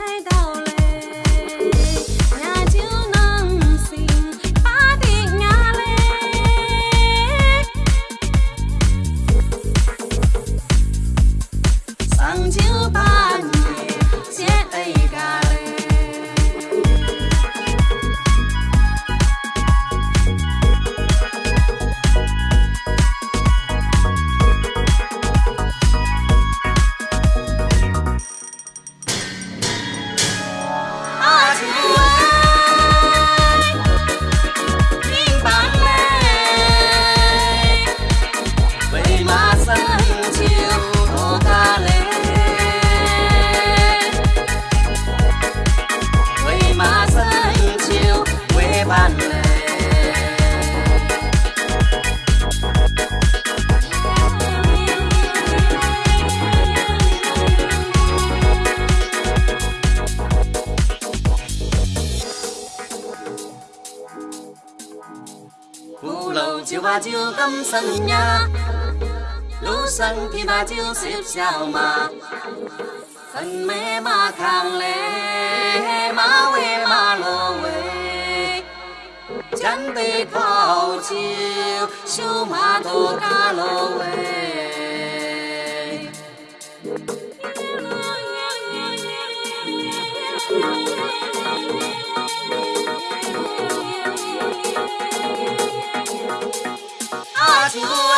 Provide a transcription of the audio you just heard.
살다 把酒咁生命，路上琵琶酒十小嘛，很美马扛嘞，马尾马罗尾，江对泡酒，秀马头嘎罗 Tattoo.